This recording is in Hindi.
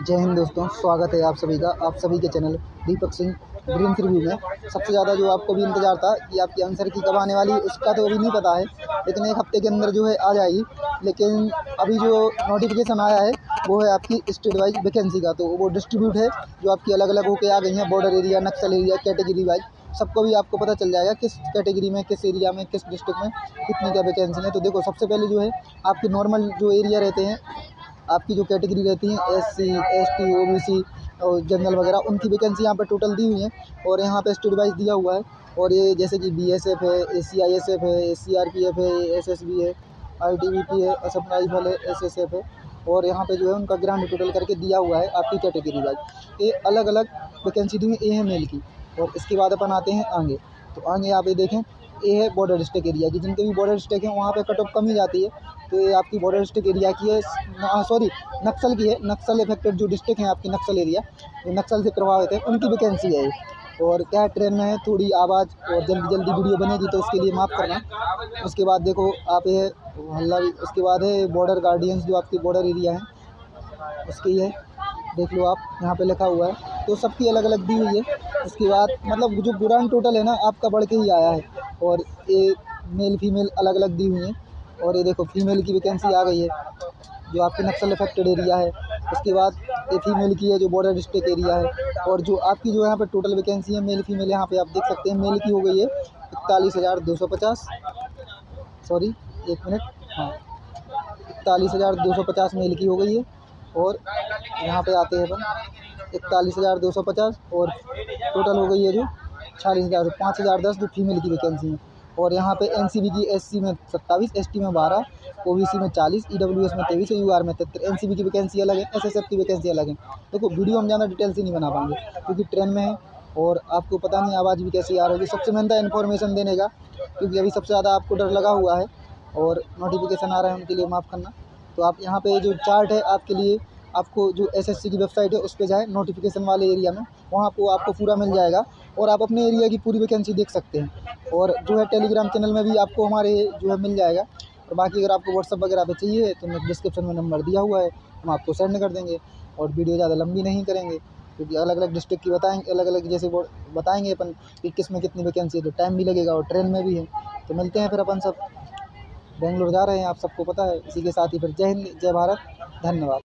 जय हिंद दोस्तों, स्वागत है आप सभी का, आप सभी के channel Deepak Singh dream review में। सबसे ज़्यादा जो आपको भी इंतज़ार था कि आपकी आंसर की कब आने वाली, उसका तो अभी नहीं पता है, लेकिन एक हफ़्ते के अंदर जो है आ जाएगी। लेकिन अभी जो नोटिफिकेशन आया है, वो है आपकी स्टेट वाइज वैकेंसी का तो वो डिस्ट्रीब्यूट है, जो आपकी अलग अलग होकर आ गई हैं border area Naxal area category wise सबको भी आपको पता चल जाएगा किस कैटेगरी में, किस एरिया में, किस डिस्ट्रिक्ट में कितनी क्या वैकेंसी है। तो देखो, सबसे पहले जो है, आपके नॉर्मल जो एरिया रहते हैं आपकी जो कैटेगरी रहती हैं S C S T O B C और जनरल वगैरह, उनकी वैकेंसी यहाँ पर टोटल दी हुई है और यहाँ पर स्टेट वाइज दिया हुआ है। और ये जैसे कि बी एस एफ़ है A C I S F है A C R P F है एस एस बी है आई टी बी पी है असम राइफल है एस एस एफ़ है। और यहाँ पे जो है उनका ग्रांड टोटल करके दिया हुआ है आपकी कैटेगरी वाइज ये अलग अलग वैकेंसी दी हुई ए है मेल की। और इसके बाद अपन आते हैं आगे। तो आगे आप ये देखें ये है बॉर्डर डिस्ट्रिक्ट एरिया की, जिनके भी बॉर्डर डिस्ट्रिक्ट हैं, वहाँ पे कट ऑफ़ कम ही जाती है। तो ये आपकी बॉर्डर डिस्ट्रिक्ट एरिया की है सॉरी नक्सल की है, नक्सल इफेक्टेड जो डिस्ट्रिक्ट हैं, आपकी नक्सल एरिया जो नक्सल से प्रभावित है, उनकी वैकेंसी है और क्या ट्रेन में है, थोड़ी आवाज़, और जल्दी जल्दी वीडियो बनेगी तो उसके लिए माफ़ करना। उसके बाद देखो, आप ये हल्ला उसके बाद है बॉर्डर गार्डियंस जो आपकी बॉर्डर एरिया है, उसकी है, देख लो आप, यहाँ पे लिखा हुआ है। तो सबकी अलग अलग दी हुई है। उसके बाद मतलब जो ग्रांड टोटल है ना, आपका बढ़ के ही आया है। और ये मेल फीमेल अलग अलग दी हुई हैं। और ये देखो फीमेल की वैकेंसी आ गई है, जो आपके नक्सल अफेक्टेड एरिया है। उसके बाद ये फीमेल की है, जो बॉर्डर डिस्ट्रिक्ट एरिया है। और जो आपकी जो यहाँ पे टोटल वैकेंसी है मेल फीमेल यहाँ पे आप देख सकते हैं मेल की हो गई है इकतालीस हज़ार दो सौ पचास। सॉरी एक मिनट हाँ इकतालीस हज़ार दो सौ पचास मेल की हो गई है। और यहाँ पे आते हैं अपन, इकतालीस हज़ार दो सौ पचास। और टोटल हो गई है जो छियालीस हज़ार, पाँच हज़ार, दस जो फीमेल की वैकेंसी है। और यहाँ पे एन की एससी में सत्ताईस एस में बारह ओ में चालीस ईडब्ल्यूएस में तेईस यू आर में तिहत्तर। एन की वैकेंसी अलग है एस की वैकेंसी अलग है। देखो वीडियो हम ज़्यादा डिटेल से नहीं बना पाएँगे, क्योंकि ट्रेन में है और आपको पता नहीं आवाज़ भी कैसी आ रही है सबसे मेहनत इन्फॉर्मेशन देने का, क्योंकि अभी सबसे ज़्यादा आपको डर लगा हुआ है और नोटिफिकेशन आ रहा है उनके लिए माफ़ करना। तो आप यहाँ पे जो चार्ट है, आपके लिए आपको जो एसएससी की वेबसाइट है, उस पर जाए नोटिफिकेशन वाले एरिया में, वहाँ को आपको पूरा मिल जाएगा। और आप अपने एरिया की पूरी वैकेंसी देख सकते हैं। और जो है टेलीग्राम चैनल में भी आपको हमारे जो है मिल जाएगा। और बाकी अगर आपको व्हाट्सअप वगैरह पे चाहिए तो मैं डिस्क्रिप्शन में नंबर दिया हुआ है, हम आपको सेंड कर देंगे। और वीडियो ज़्यादा लंबी नहीं करेंगे, क्योंकि अलग अलग डिस्ट्रिक्ट की बताएँगे अलग अलग जैसे वो बताएँगे अपन कि किसमें कितनी वैकेंसी है तो टाइम भी लगेगा और ट्रेन में भी है। तो मिलते हैं फिर अपन सब। बेंगलोर जा रहे हैं, आप सबको पता है। इसी के साथ ही फिर जय हिंद, जय भारत, धन्यवाद।